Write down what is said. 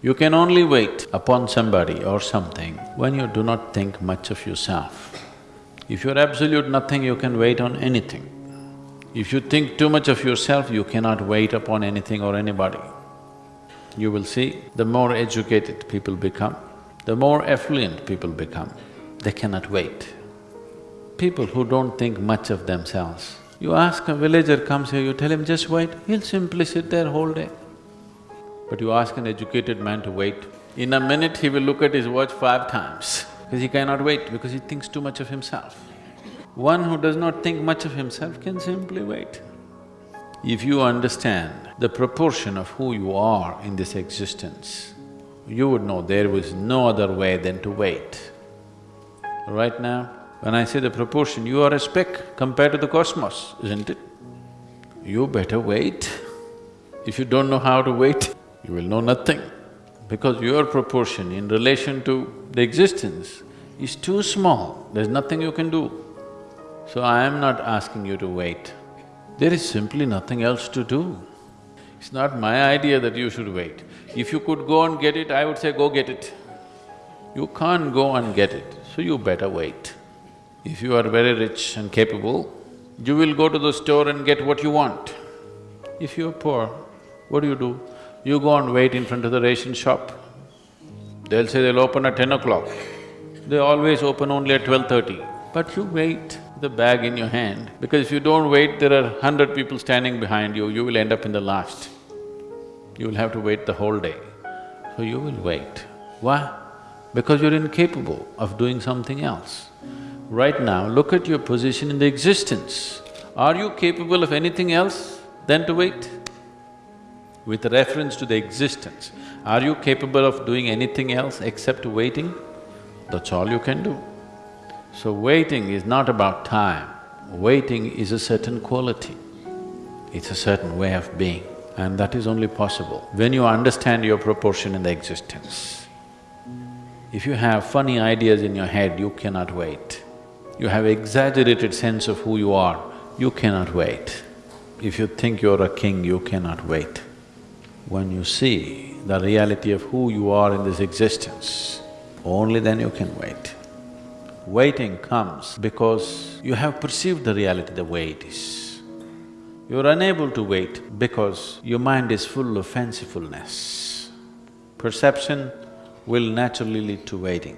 You can only wait upon somebody or something when you do not think much of yourself. If you're absolute nothing, you can wait on anything. If you think too much of yourself, you cannot wait upon anything or anybody. You will see, the more educated people become, the more affluent people become, they cannot wait. People who don't think much of themselves, you ask a villager comes here, you tell him just wait, he'll simply sit there whole day. But you ask an educated man to wait, in a minute he will look at his watch five times because he cannot wait because he thinks too much of himself. One who does not think much of himself can simply wait. If you understand the proportion of who you are in this existence, you would know there was no other way than to wait. Right now, when I say the proportion, you are a speck compared to the cosmos, isn't it? You better wait. If you don't know how to wait, you will know nothing. Because your proportion in relation to the existence is too small, there's nothing you can do. So I am not asking you to wait. There is simply nothing else to do. It's not my idea that you should wait. If you could go and get it, I would say go get it. You can't go and get it, so you better wait. If you are very rich and capable, you will go to the store and get what you want. If you're poor, what do you do? You go and wait in front of the ration shop. They'll say they'll open at ten o'clock. They always open only at twelve-thirty. But you wait the bag in your hand, because if you don't wait, there are hundred people standing behind you, you will end up in the last. You will have to wait the whole day. So you will wait. Why? Because you're incapable of doing something else. Right now, look at your position in the existence. Are you capable of anything else than to wait? With reference to the existence, are you capable of doing anything else except waiting? That's all you can do. So waiting is not about time, waiting is a certain quality, it's a certain way of being and that is only possible when you understand your proportion in the existence. If you have funny ideas in your head, you cannot wait. You have exaggerated sense of who you are, you cannot wait. If you think you're a king, you cannot wait. When you see the reality of who you are in this existence, only then you can wait. Waiting comes because you have perceived the reality the way it is. You're unable to wait because your mind is full of fancifulness. Perception will naturally lead to waiting.